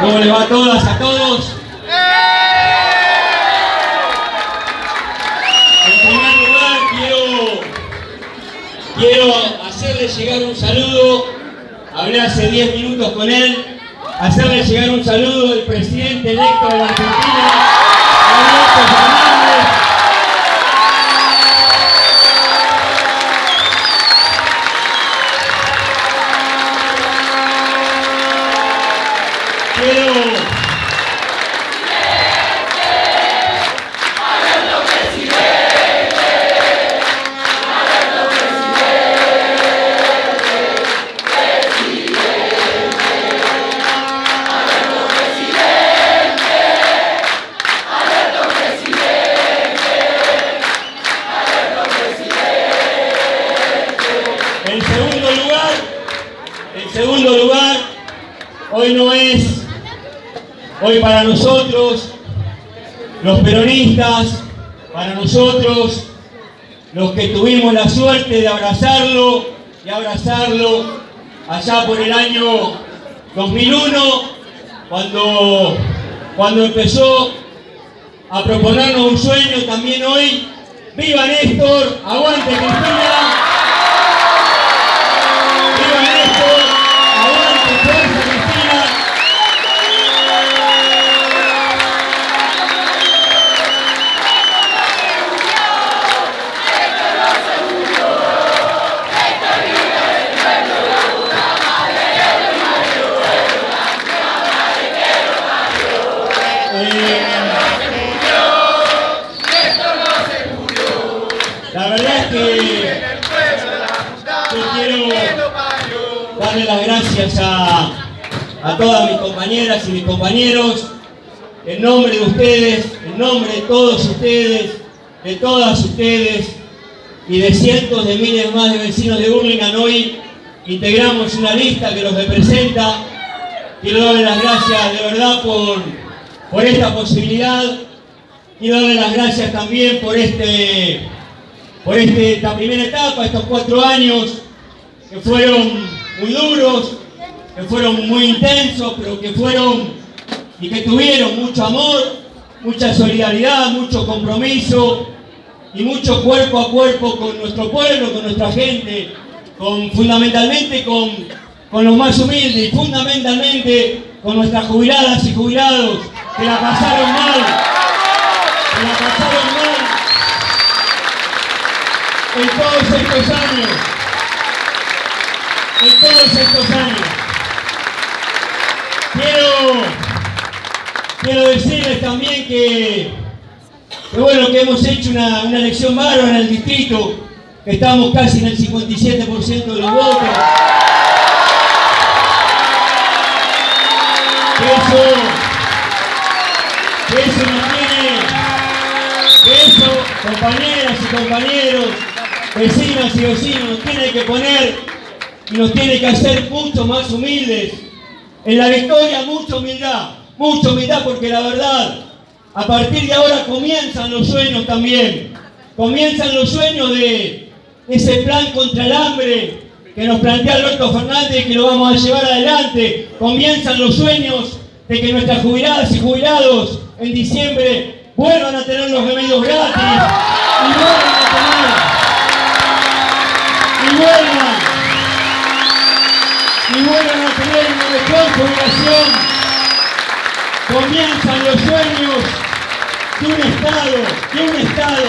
¿Cómo le va a todas, a todos? En primer lugar, quiero, quiero hacerle llegar un saludo. Hablé hace 10 minutos con él. Hacerle llegar un saludo del presidente electo de la Argentina, los peronistas, para nosotros, los que tuvimos la suerte de abrazarlo y abrazarlo allá por el año 2001, cuando, cuando empezó a proponernos un sueño también hoy. ¡Viva Néstor! ¡Aguante Cristina! Darle las gracias a, a todas mis compañeras y mis compañeros, en nombre de ustedes, en nombre de todos ustedes, de todas ustedes y de cientos de miles más de vecinos de Burlingame, hoy integramos una lista que los representa. Quiero darle las gracias de verdad por, por esta posibilidad. Quiero darle las gracias también por este por este- esta primera etapa, estos cuatro años que fueron muy duros, que fueron muy intensos, pero que fueron y que tuvieron mucho amor, mucha solidaridad, mucho compromiso y mucho cuerpo a cuerpo con nuestro pueblo, con nuestra gente, con, fundamentalmente con, con los más humildes y fundamentalmente con nuestras jubiladas y jubilados que la pasaron mal, que la pasaron mal. En estos años. Quiero, quiero decirles también que, bueno, que hemos hecho una, una elección bárbara en el distrito, que estamos casi en el 57% de los votos. Eso, eso nos tiene, que eso, compañeras y compañeros, vecinas y vecinos, nos tiene que poner y nos tiene que hacer mucho más humildes. En la victoria mucha humildad, mucha humildad porque la verdad, a partir de ahora comienzan los sueños también. Comienzan los sueños de ese plan contra el hambre que nos plantea Alberto Fernández y que lo vamos a llevar adelante. Comienzan los sueños de que nuestras jubiladas y jubilados en diciembre vuelvan a tener los remedios gratis y vuelvan a tener y vuelvan y vuelvan a tener una mejor jubilación. Comienzan los sueños de un Estado, de un Estado.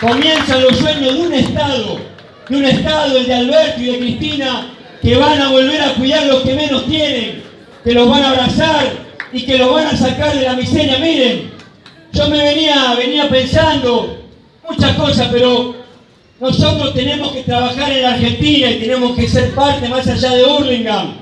Comienzan los sueños de un Estado, de un Estado, el de Alberto y de Cristina, que van a volver a cuidar los que menos tienen, que los van a abrazar y que los van a sacar de la miseria. Miren, yo me venía, venía pensando muchas cosas, pero nosotros tenemos que trabajar en Argentina y tenemos que ser parte más allá de Burlingame,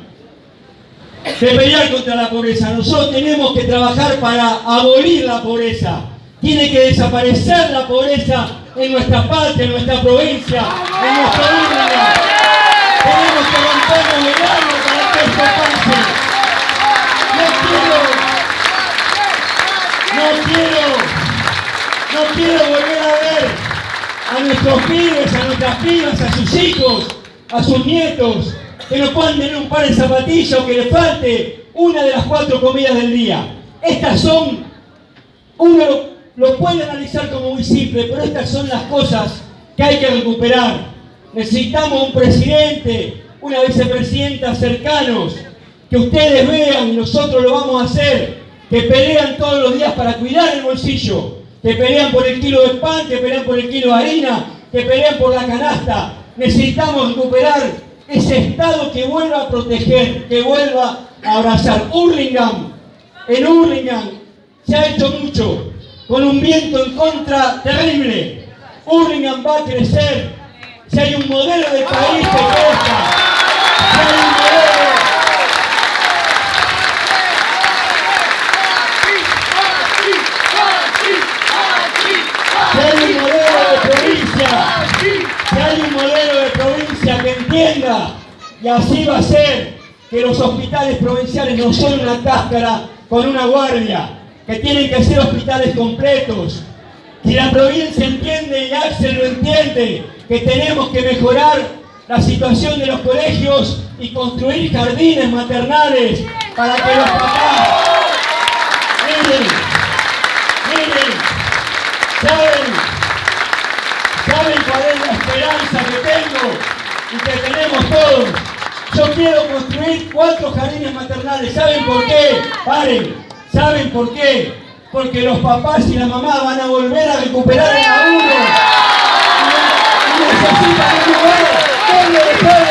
de pelear contra la pobreza. Nosotros tenemos que trabajar para abolir la pobreza. Tiene que desaparecer la pobreza en nuestra patria, en nuestra provincia, en nuestro Burlingame. Tenemos que rompernos el alma para que esto pase. No quiero, no quiero, no quiero volver a ver a nuestros pibes, a nuestras pibas, a sus hijos, a sus nietos, que no puedan tener un par de zapatillas o que les falte una de las cuatro comidas del día. Estas son, uno lo, puede analizar como muy simple, pero estas son las cosas que hay que recuperar. Necesitamos un presidente, una vicepresidenta cercanos, que ustedes vean y nosotros lo vamos a hacer, que pelean todos los días para cuidar el bolsillo, que pelean por el kilo de pan, que pelean por el kilo de harina, que pelean por la canasta. Necesitamos recuperar ese Estado que vuelva a proteger, que vuelva a abrazar. Hurlingham, en Hurlingham se ha hecho mucho, con un viento en contra terrible. Hurlingham va a crecer si hay un modelo de país que crezca, y así va a ser, que los hospitales provinciales no son una cáscara con una guardia, que tienen que ser hospitales completos. Si la provincia entiende y Axel lo entiende, que tenemos que mejorar la situación de los colegios y construir jardines maternales para que los papás... Miren, miren, ¿saben? ¿Saben cuál es la esperanza que tengo y que tenemos todos? Yo quiero construir cuatro jardines maternales. ¿Saben por qué? Paren. ¿Saben por qué? Porque los papás y la mamá van a volver a recuperar a uno. Y necesitan un lugar donde dejar el.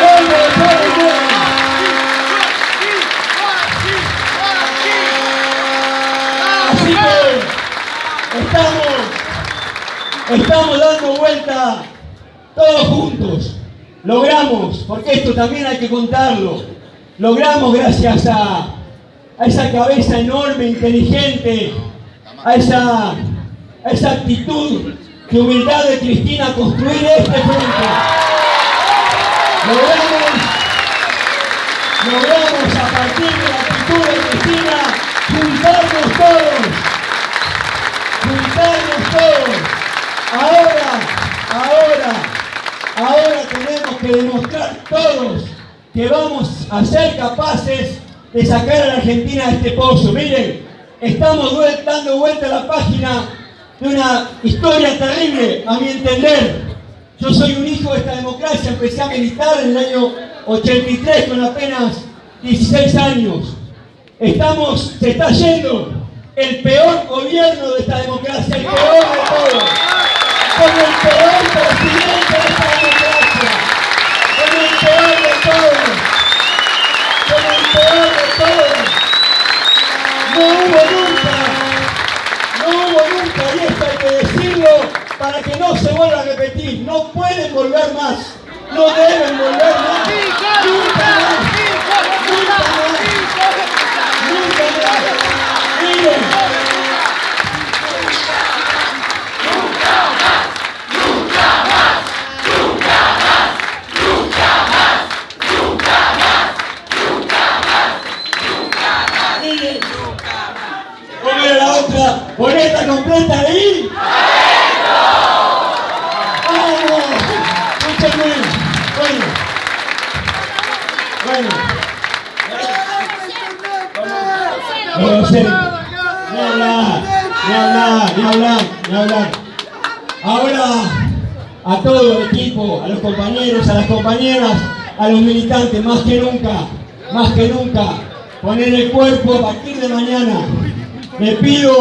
Donde dejar el. Así que estamos, estamos dando vuelta todos juntos logramos, porque esto también hay que contarlo, logramos gracias a, esa cabeza enorme, inteligente, a esa, a esa actitud de humildad de Cristina construir este frente. Logramos, logramos a partir de la actitud de Cristina juntarnos todos, juntarnos todos. Ahora, ahora, Ahora tenemos que demostrar todos que vamos a ser capaces de sacar a la Argentina de este pozo. Miren, estamos dando vuelta a la página de una historia terrible, a mi entender. Yo soy un hijo de esta democracia, empecé a militar en el año 83 con apenas 16 años. Estamos, se está yendo el peor gobierno de esta democracia, el peor de todos, con el peor presidente de esta No hubo nunca, no hubo nunca, y esto hay que decirlo para que no se vuelva a repetir. No pueden volver más, no deben volver más. Nunca más, nunca más, nunca más. Completa ahí. ¡Vamos! Muchas Bueno. Bueno. No sé. Ni hablar, ni hablar, ni hablar, ni hablar. Ahora, a todo el equipo, a los compañeros, a las compañeras, a los militantes, más que nunca, más que nunca, poner el cuerpo a partir de mañana. Le pido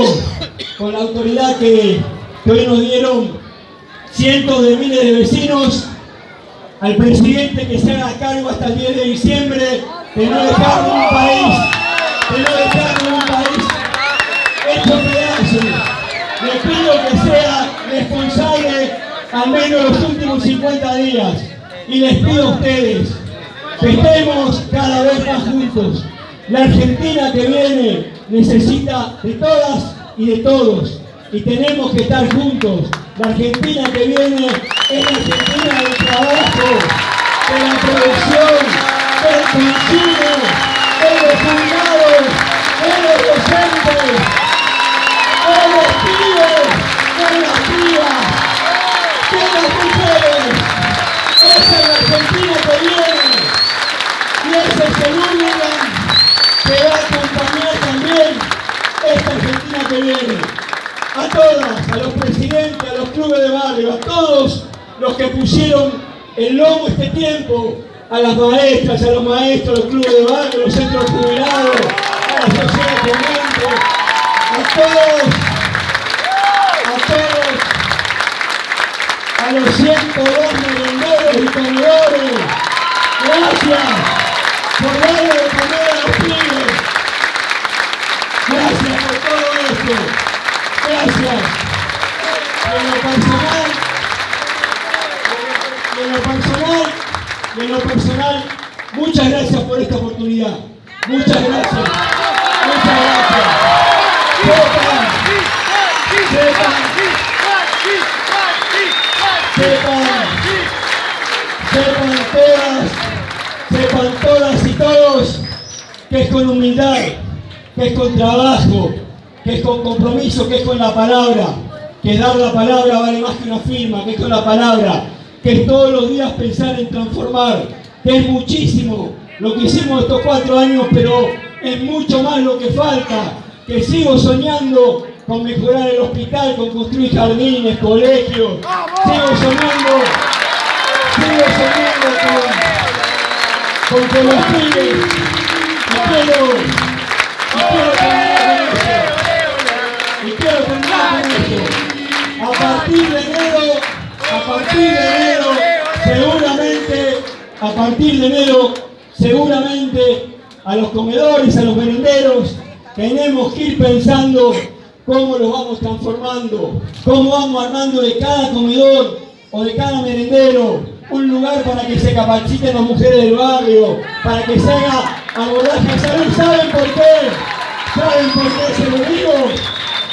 con la autoridad que, hoy nos dieron cientos de miles de vecinos, al presidente que se haga cargo hasta el 10 de diciembre de no dejar un país, de no dejar un país hecho pedazos. Le pido que sea responsable al menos los últimos 50 días y les pido a ustedes que estemos cada vez más juntos. La Argentina que viene necesita de todas y de todos. Y tenemos que estar juntos. La Argentina que viene es la Argentina del trabajo, de la producción, del consumo, A todas, a los presidentes, a los clubes de barrio, a todos los que pusieron el lomo este tiempo, a las maestras, a los maestros, a los clubes de barrio, a los centros jubilados, a la sociedad a todos, a todos, a los 102 merenderos y comedores. Gracias por darle de comer en lo personal, en lo personal, muchas gracias por esta oportunidad. Muchas gracias. Muchas gracias. Sepan, sepan, sepan todas, sepan todas y todos que es con humildad, que es con trabajo, que es con compromiso, que es con la palabra, que dar la palabra vale más que una firma, que es con la palabra, que es todos los días pensar en transformar, que es muchísimo lo que hicimos estos cuatro años, pero es mucho más lo que falta, que sigo soñando con mejorar el hospital, con construir jardines, colegios, sigo soñando, sigo soñando con, con que los pibes, de enero, seguramente, a partir de enero, seguramente a los comedores, a los merenderos, tenemos que ir pensando cómo los vamos transformando, cómo vamos armando de cada comedor o de cada merendero un lugar para que se capaciten las mujeres del barrio, para que se haga abordaje de salud. ¿Saben por qué? ¿Saben por qué se lo digo?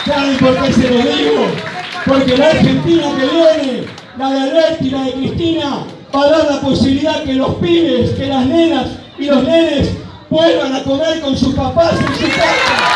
¿Saben por qué se lo digo? Porque la Argentina que viene, la de Alberti, la de Cristina, para dar la posibilidad que los pibes, que las nenas y los nenes vuelvan a comer con sus papás en su casa.